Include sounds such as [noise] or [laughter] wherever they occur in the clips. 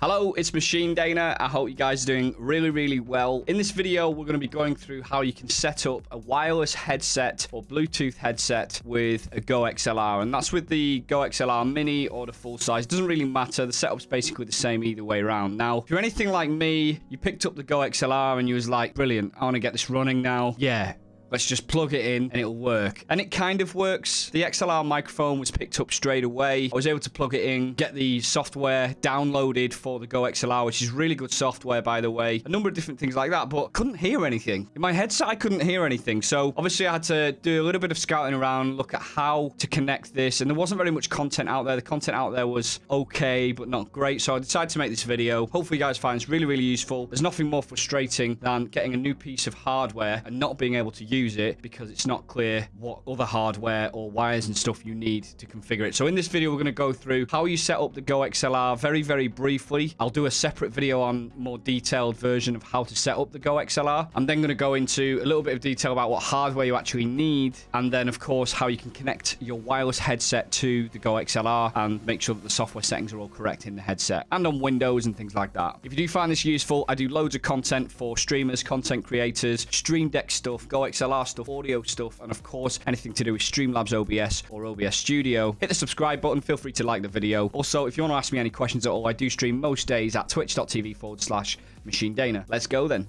Hello, it's Machine Dana. I hope you guys are doing really, really well. In this video, we're going to be going through how you can set up a wireless headset or Bluetooth headset with a Go XLR. And that's with the Go XLR Mini or the full size. It doesn't really matter. The setup's basically the same either way around. Now, if you're anything like me, you picked up the Go XLR and you was like, brilliant, I want to get this running now. Yeah, Let's just plug it in and it'll work. And it kind of works. The XLR microphone was picked up straight away. I was able to plug it in, get the software downloaded for the Go XLR, which is really good software, by the way. A number of different things like that, but couldn't hear anything. In my headset, I couldn't hear anything. So obviously I had to do a little bit of scouting around, look at how to connect this. And there wasn't very much content out there. The content out there was okay, but not great. So I decided to make this video. Hopefully you guys find this really, really useful. There's nothing more frustrating than getting a new piece of hardware and not being able to use use it because it's not clear what other hardware or wires and stuff you need to configure it. So in this video, we're going to go through how you set up the Go XLR very, very briefly. I'll do a separate video on more detailed version of how to set up the Go XLR. I'm then going to go into a little bit of detail about what hardware you actually need. And then, of course, how you can connect your wireless headset to the Go XLR and make sure that the software settings are all correct in the headset and on Windows and things like that. If you do find this useful, I do loads of content for streamers, content creators, Stream Deck stuff, Go XLR XLR stuff, audio stuff, and of course, anything to do with Streamlabs OBS or OBS Studio. Hit the subscribe button. Feel free to like the video. Also, if you want to ask me any questions at all, I do stream most days at twitch.tv forward slash Machine Dana. Let's go then.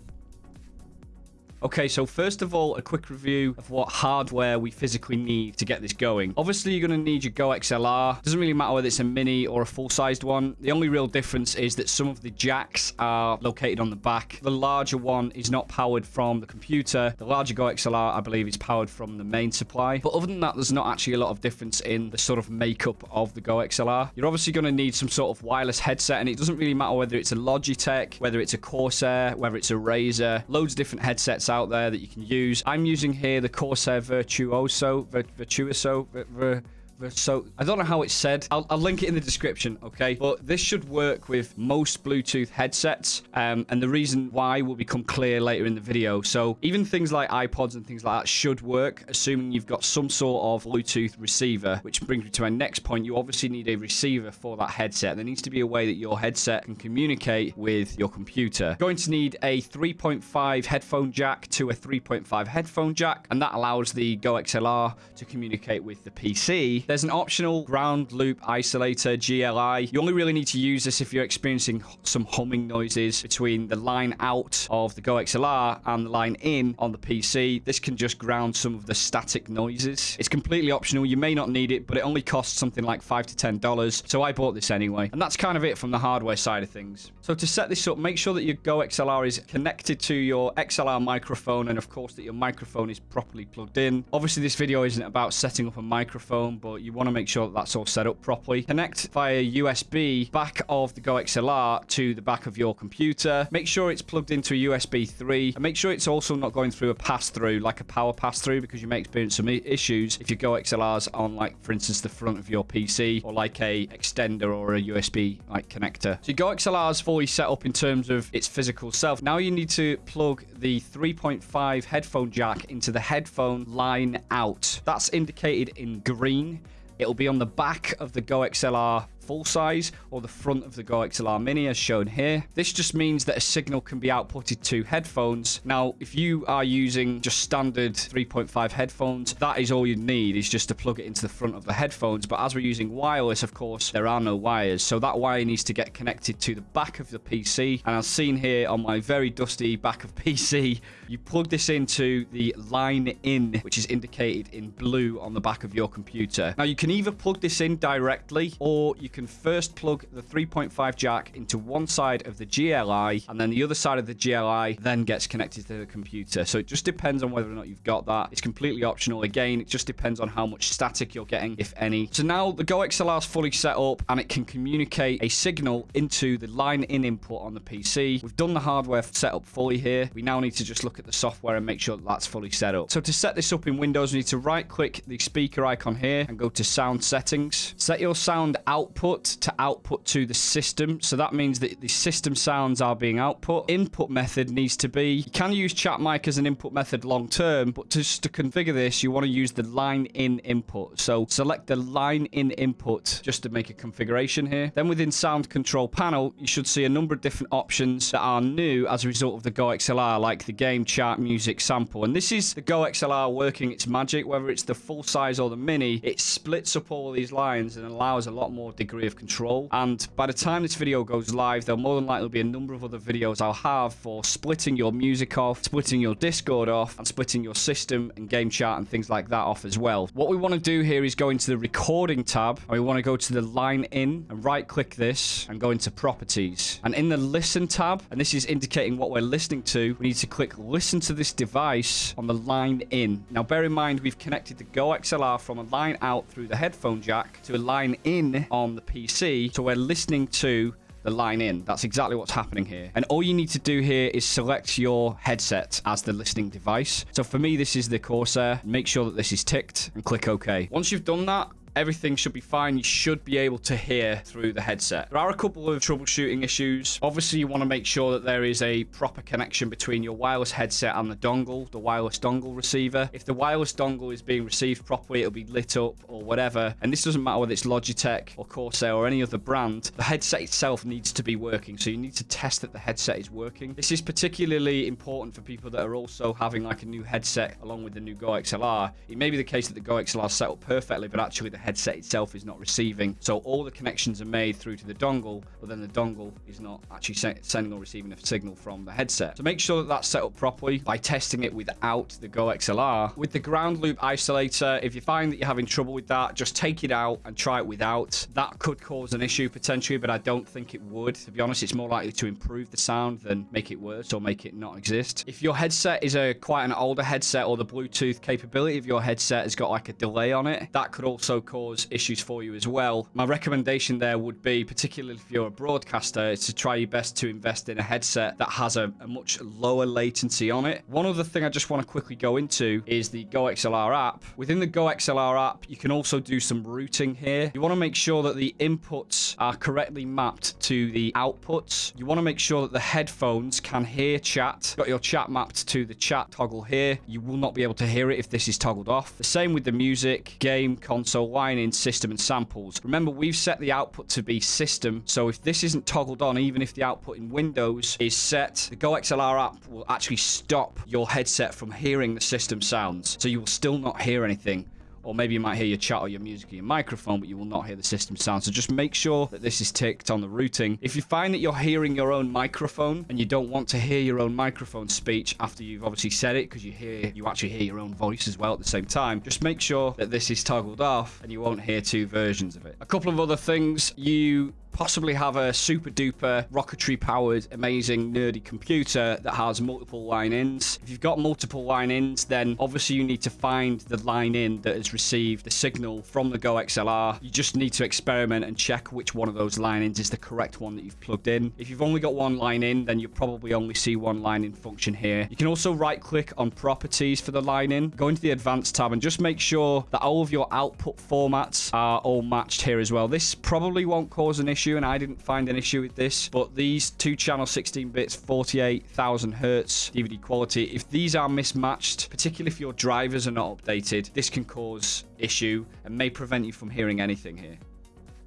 Okay, so first of all, a quick review of what hardware we physically need to get this going. Obviously, you're going to need your Go XLR. Doesn't really matter whether it's a mini or a full-sized one. The only real difference is that some of the jacks are located on the back. The larger one is not powered from the computer. The larger Go XLR, I believe, is powered from the main supply. But other than that, there's not actually a lot of difference in the sort of makeup of the Go XLR. You're obviously going to need some sort of wireless headset, and it doesn't really matter whether it's a Logitech, whether it's a Corsair, whether it's a Razer. Loads of different headsets out there that you can use. I'm using here the Corsair Virtuoso, Virtuoso, Vir so I don't know how it's said. I'll, I'll, link it in the description, okay? But this should work with most Bluetooth headsets, um, and the reason why will become clear later in the video. So even things like iPods and things like that should work, assuming you've got some sort of Bluetooth receiver, which brings me to my next point. You obviously need a receiver for that headset. There needs to be a way that your headset can communicate with your computer. You're going to need a 3.5 headphone jack to a 3.5 headphone jack, and that allows the Go XLR to communicate with the PC there's an optional ground loop isolator, GLI. You only really need to use this if you're experiencing some humming noises between the line out of the Go XLR and the line in on the PC. This can just ground some of the static noises. It's completely optional. You may not need it, but it only costs something like 5 to $10. So I bought this anyway. And that's kind of it from the hardware side of things. So to set this up, make sure that your Go XLR is connected to your XLR microphone and of course that your microphone is properly plugged in. Obviously this video isn't about setting up a microphone, but you want to make sure that that's all set up properly. Connect via USB back of the Go XLR to the back of your computer. Make sure it's plugged into a USB 3 and make sure it's also not going through a pass-through like a power pass-through because you may experience some issues if your Go XLR's on like for instance the front of your PC or like a extender or a USB like connector. So your Go XLR is fully set up in terms of its physical self. Now you need to plug the 3.5 headphone jack into the headphone line out. That's indicated in green. It'll be on the back of the Go XLR full size or the front of the Go XLR Mini as shown here. This just means that a signal can be outputted to headphones. Now, if you are using just standard 3.5 headphones, that is all you need is just to plug it into the front of the headphones. But as we're using wireless, of course, there are no wires. So that wire needs to get connected to the back of the PC. And as seen here on my very dusty back of [laughs] PC, you plug this into the line in, which is indicated in blue on the back of your computer. Now, you can either plug this in directly or you can can first plug the 3.5 jack into one side of the GLI, and then the other side of the GLI then gets connected to the computer. So it just depends on whether or not you've got that. It's completely optional. Again, it just depends on how much static you're getting, if any. So now the Go XLR is fully set up, and it can communicate a signal into the line in input on the PC. We've done the hardware setup fully here. We now need to just look at the software and make sure that that's fully set up. So to set this up in Windows, we need to right click the speaker icon here and go to sound settings. Set your sound output to output to the system. So that means that the system sounds are being output. Input method needs to be, you can use chat mic as an input method long term, but just to configure this, you want to use the line in input. So select the line in input just to make a configuration here. Then within sound control panel, you should see a number of different options that are new as a result of the Go XLR, like the game, chat, music, sample. And this is the Go XLR working its magic, whether it's the full size or the mini, it splits up all these lines and allows a lot more degree of control. And by the time this video goes live, there'll more than likely be a number of other videos I'll have for splitting your music off, splitting your Discord off, and splitting your system and game chat and things like that off as well. What we want to do here is go into the recording tab, and we want to go to the line in and right click this and go into properties. And in the listen tab, and this is indicating what we're listening to, we need to click listen to this device on the line in. Now bear in mind, we've connected the Go XLR from a line out through the headphone jack to a line in on the PC. So we're listening to the line in. That's exactly what's happening here. And all you need to do here is select your headset as the listening device. So for me, this is the Corsair. Make sure that this is ticked and click OK. Once you've done that, everything should be fine. You should be able to hear through the headset. There are a couple of troubleshooting issues. Obviously, you want to make sure that there is a proper connection between your wireless headset and the dongle, the wireless dongle receiver. If the wireless dongle is being received properly, it'll be lit up or whatever. And this doesn't matter whether it's Logitech or Corsair or any other brand. The headset itself needs to be working. So you need to test that the headset is working. This is particularly important for people that are also having like a new headset along with the new Go XLR. It may be the case that the Go XLR is set up perfectly, but actually the headset itself is not receiving. So all the connections are made through to the dongle, but then the dongle is not actually sending or receiving a signal from the headset. So make sure that that's set up properly by testing it without the Go XLR. With the ground loop isolator, if you find that you're having trouble with that, just take it out and try it without. That could cause an issue potentially, but I don't think it would. To be honest, it's more likely to improve the sound than make it worse or make it not exist. If your headset is a quite an older headset or the Bluetooth capability of your headset has got like a delay on it, that could also cause issues for you as well. My recommendation there would be, particularly if you're a broadcaster, is to try your best to invest in a headset that has a, a much lower latency on it. One other thing I just want to quickly go into is the Go XLR app. Within the Go XLR app, you can also do some routing here. You want to make sure that the inputs are correctly mapped to the outputs. You want to make sure that the headphones can hear chat. Got your chat mapped to the chat toggle here. You will not be able to hear it if this is toggled off. The same with the music, game, console, line in, system and samples. Remember, we've set the output to be system, so if this isn't toggled on, even if the output in Windows is set, the Go XLR app will actually stop your headset from hearing the system sounds, so you will still not hear anything or maybe you might hear your chat or your music or your microphone, but you will not hear the system sound. So just make sure that this is ticked on the routing. If you find that you're hearing your own microphone and you don't want to hear your own microphone speech after you've obviously said it, because you hear you actually hear your own voice as well at the same time, just make sure that this is toggled off and you won't hear two versions of it. A couple of other things you possibly have a super duper rocketry powered amazing nerdy computer that has multiple line ins. If you've got multiple line ins then obviously you need to find the line in that has received the signal from the go xlr you just need to experiment and check which one of those line ins is the correct one that you've plugged in. If you've only got one line in then you'll probably only see one line in function here. You can also right click on properties for the line in. Go into the advanced tab and just make sure that all of your output formats are all matched here as well. This probably won't cause an issue issue, and I didn't find an issue with this. But these two channel 16 bits, 48,000 hertz DVD quality, if these are mismatched, particularly if your drivers are not updated, this can cause issue and may prevent you from hearing anything here.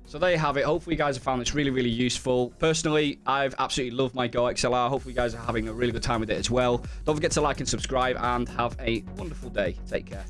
So there you have it. Hopefully you guys have found this really, really useful. Personally, I've absolutely loved my Go XLR. Hopefully you guys are having a really good time with it as well. Don't forget to like and subscribe and have a wonderful day. Take care.